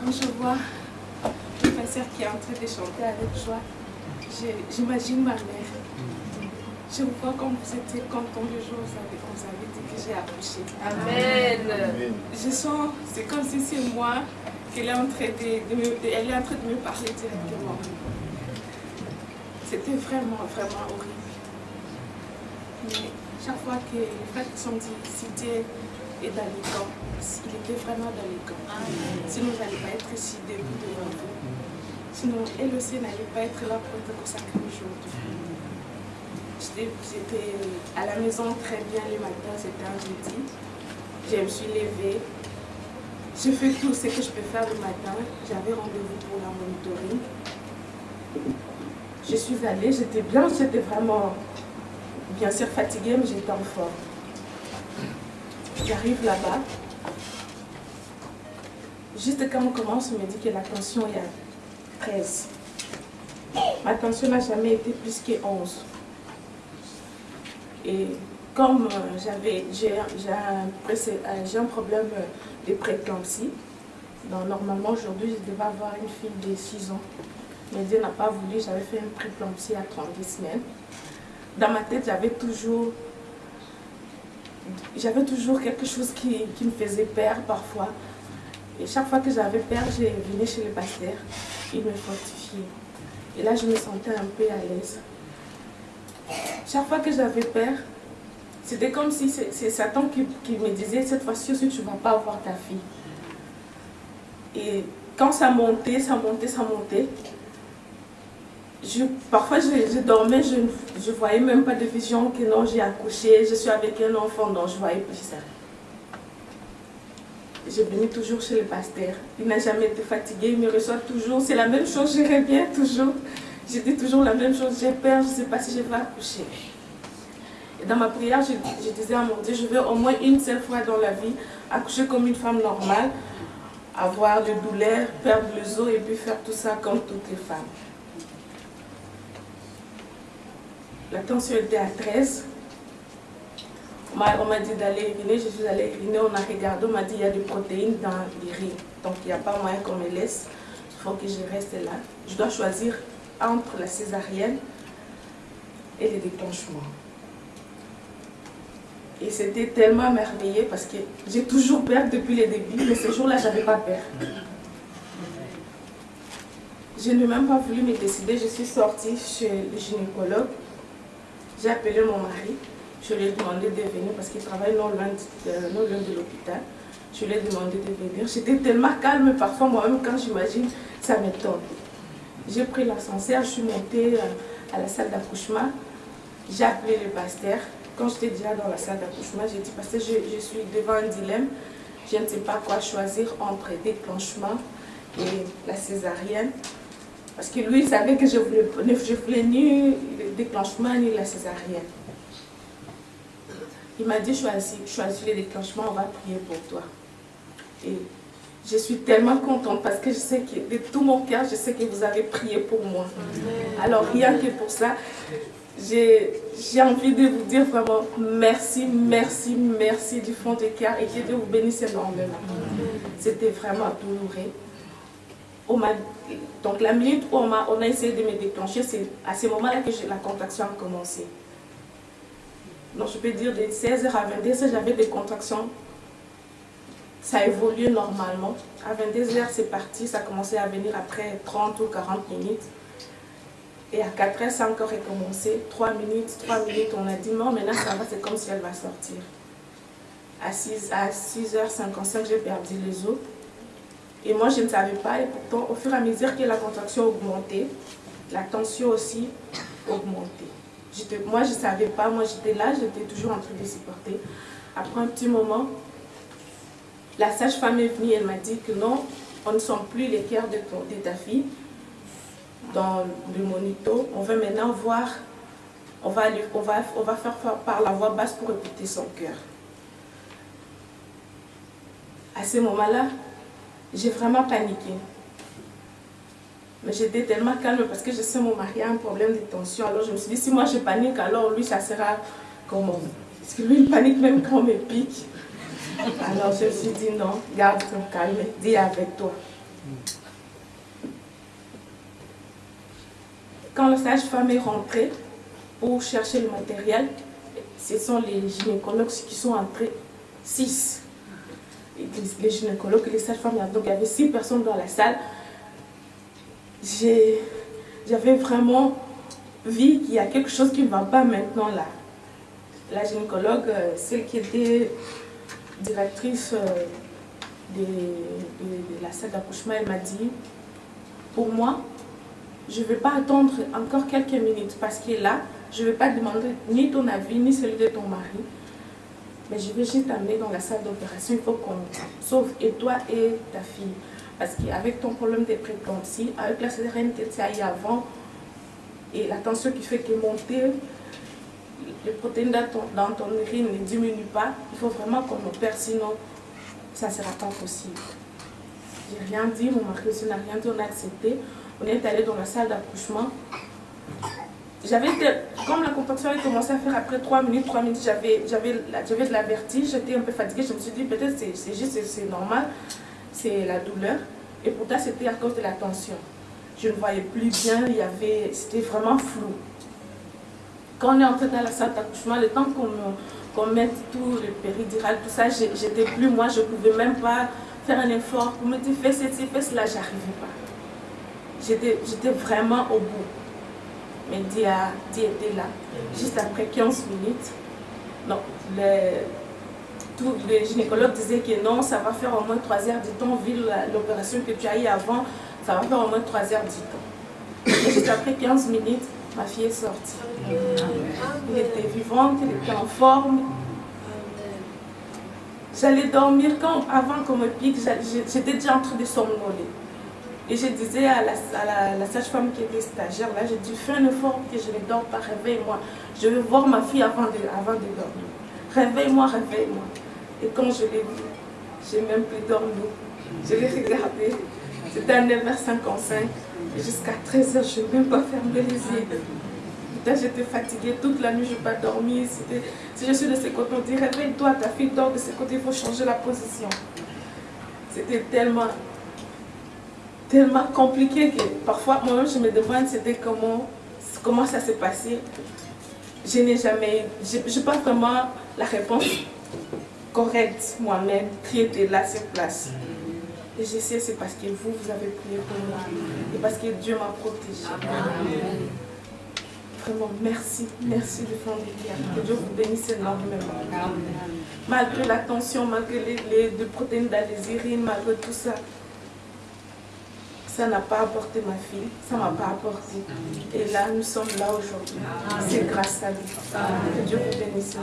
quand je vois ma soeur qui est en train de chanter avec joie, j'imagine ma mère. Je vous vois comme vous étiez content le jour où vous avez, vous avez dit que j'ai accouché. Amen. Je sens, c'est comme si c'est moi qu'elle est, en train de, me, elle est en train de me parler directement. C'était vraiment, vraiment horrible. Mais chaque fois que le frère sont dit, c'était est dans les camps, il était vraiment dans les camps. Sinon, je n'allais pas être ici debout devant vous. Sinon, elle aussi n'allait pas être là pour être consacrée aujourd'hui. J'étais à la maison très bien le matin, c'était un jeudi. Je me suis levée. J'ai fait tout ce que je peux faire le matin. J'avais rendez-vous pour la monitoring. Je suis allée, j'étais bien, j'étais vraiment, bien sûr fatiguée, mais j'étais en forme. J'arrive là-bas. Juste quand on commence, on me dit que la tension est à 13. Ma tension n'a jamais été plus que 11. Et comme euh, j'avais j'ai un, problème de préclampsie, donc normalement aujourd'hui je devais avoir une fille de 6 ans. Mais Dieu n'a pas voulu, j'avais fait une préclampsie à 30 semaines. Dans ma tête, j'avais toujours, j'avais toujours quelque chose qui, qui, me faisait peur parfois. Et chaque fois que j'avais peur, je venais chez le pasteur, il me fortifiait. Et là, je me sentais un peu à l'aise. Chaque fois que j'avais peur, c'était comme si c'est Satan qui, qui, me disait, cette fois-ci tu ne vas pas avoir ta fille. Et quand ça montait, ça montait, ça montait, parfois je, dormais, je ne voyais même pas de vision que non, j'ai accouché, je suis avec un enfant, donc je voyais plus ça. Je venais toujours chez le pasteur. Il n'a jamais été fatigué, il me reçoit toujours. C'est la même chose, je reviens toujours. Je dis toujours la même chose, j'ai peur, je ne sais pas si je vais accoucher. Et dans ma prière, je, je, disais à mon Dieu, je veux au moins une seule fois dans la vie accoucher comme une femme normale, avoir de douleurs, perdre les os et puis faire tout ça comme toutes les femmes. La tension était à 13. On m'a dit d'aller uriner, je suis allée uriner, on a regardé, on m'a dit qu'il y a des protéines dans les riz. Donc il n'y a pas moyen qu'on me laisse, il faut que je reste là. Je dois choisir entre la césarienne et le déclenchement. Et c'était tellement merveilleux parce que j'ai toujours peur depuis le début, mais ce jour-là, je n'avais pas peur. Je n'ai même pas voulu me décider, je suis sortie chez le gynécologue. J'ai appelé mon mari, je lui ai demandé de venir parce qu'il travaille non loin de, de l'hôpital. Je lui ai demandé de venir. J'étais tellement calme, parfois moi-même quand j'imagine, ça m'étonne. J'ai pris l'ascenseur, je suis montée euh, à la salle d'accouchement. J'ai appelé le pasteur. Quand j'étais déjà dans la salle d'accouchement, j'ai dit, pasteur, je, je, suis devant un dilemme. Je ne sais pas quoi choisir entre déclenchement et la césarienne. Parce que lui, il savait que je ne voulais, je voulais ni le déclenchement ni la césarienne. Il m'a dit, choisis, choisis le déclenchement, on va prier pour toi. Et je suis tellement contente parce que je sais que de tout mon cœur, je sais que vous avez prié pour moi. Alors rien que pour ça, j'ai envie de vous dire vraiment merci, merci, merci du fond du cœur et que Dieu vous bénisse énormément. C'était vraiment douloureux. Donc la minute où on a, essayé de me déclencher, c'est à ce moment-là que la contraction a commencé. Donc je peux dire de 16h à 22h, j'avais des contractions ça a évolué normalement. À 22h, c'est parti, ça a commencé à venir après 30 ou 40 minutes. Et à 4h, ça a encore recommencé. 3 minutes, 3 minutes, on a dit non, maintenant ça va, c'est comme si elle va sortir. À 6h55, j'ai perdu les os. Et moi, je ne savais pas. Et pourtant, au fur et à mesure que la contraction augmentait, la tension aussi augmentait. Moi, je ne savais pas. Moi, j'étais là, j'étais toujours en train de supporter. Après un petit moment, la sage-femme est venue, elle m'a dit que non, on ne sent plus les cœurs de, ta fille dans le monito. On va maintenant voir, on va, on va, on va faire par la voix basse pour écouter son cœur. À ce moment-là, j'ai vraiment paniqué. Mais j'étais tellement calme parce que je sais mon mari a un problème de tension. Alors je me suis dit, si moi je panique, alors lui, ça sera comment? Parce que lui, il panique même quand on me pique. Alors je me suis dit non, garde ton calme, dis avec toi. Quand la sage-femme est rentrée pour chercher le matériel, ce sont les gynécologues qui sont entrés, six. Les gynécologues les sages-femmes, donc il y avait six personnes dans la salle. J'avais vraiment vu qu'il y a quelque chose qui ne va pas maintenant là. La gynécologue, euh, celle qui était directrice euh, de, de la salle d'accouchement, elle m'a dit, pour moi, je ne vais pas attendre encore quelques minutes parce que là, je ne vais pas demander ni ton avis, ni celui de ton mari. Mais je vais juste t'amener dans la salle d'opération. Il faut qu'on sauve et toi et ta fille. Parce qu'avec ton problème de préclampsie, avec la césarienne que avant, et la tension qui fait que monter, les protéines dans ton, urine ne diminuent pas, il faut vraiment qu'on opère, sinon ça ne sera pas possible. J'ai rien dit, mon mari aussi n'a rien dit, on a accepté. On est allé dans la salle d'accouchement. J'avais, comme la contraction a commencé à faire après 3 minutes, 3 minutes, j'avais de la vertige, j'étais un peu fatiguée. Je me suis dit, peut-être c'est juste, c'est normal, c'est la douleur. Et pourtant, c'était à cause de la tension. Je ne voyais plus bien, c'était vraiment flou. Quand on est entré dans la salle d'accouchement, le temps qu'on mette tout le péridural, tout ça, j'étais plus moi, je ne pouvais même pas faire un effort pour me dire fais ceci, fais cela, j'arrivais pas. J'étais vraiment au bout. Mais Dia, était là. Juste après 15 minutes, non, le, tout, le gynécologue disait que non, ça va faire au moins 3 heures du temps, vu l'opération que tu as eu avant, ça va faire au moins 3 heures du temps. Et juste après 15 minutes, ma fille est sortie. Elle était vivante, elle était en forme. J'allais dormir quand, avant qu'on me pique, j'étais déjà en train de somnoler. Et je disais à la, sage-femme qui était stagiaire, là, j'ai dit, fais un effort que je ne dors pas, réveille-moi. Je veux voir ma fille avant de, avant de dormir. Réveille-moi, réveille-moi. Et quand je l'ai vu, j'ai même plus dormi. Je l'ai regardé. C'était à 9h55. Et jusqu'à 13h, je n'ai même pas fermé les yeux. J'étais fatiguée toute la nuit, je n'ai pas dormi. Si je suis de ce côté, on dit réveille-toi, ta fille dort de ce côté, il faut changer la position. C'était tellement tellement compliqué que parfois moi-même je me demande c'était comment, comment ça s'est passé. Je n'ai jamais, je n'ai pas vraiment la réponse correcte moi-même qui était là sur place. Et je sais c'est parce que vous, vous avez prié pour moi et parce que Dieu m'a protégé. Vraiment, merci, merci de fond de Que Dieu vous bénisse énormément. Malgré la tension, malgré les, les, protéines dans les urines, malgré tout ça, ça n'a pas apporté ma fille, ça ne m'a pas apporté. Et là, nous sommes là aujourd'hui. C'est grâce à lui. Que Dieu vous bénisse.